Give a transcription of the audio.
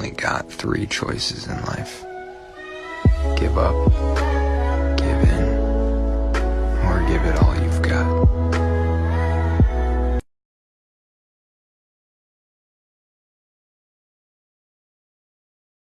only got three choices in life. Give up,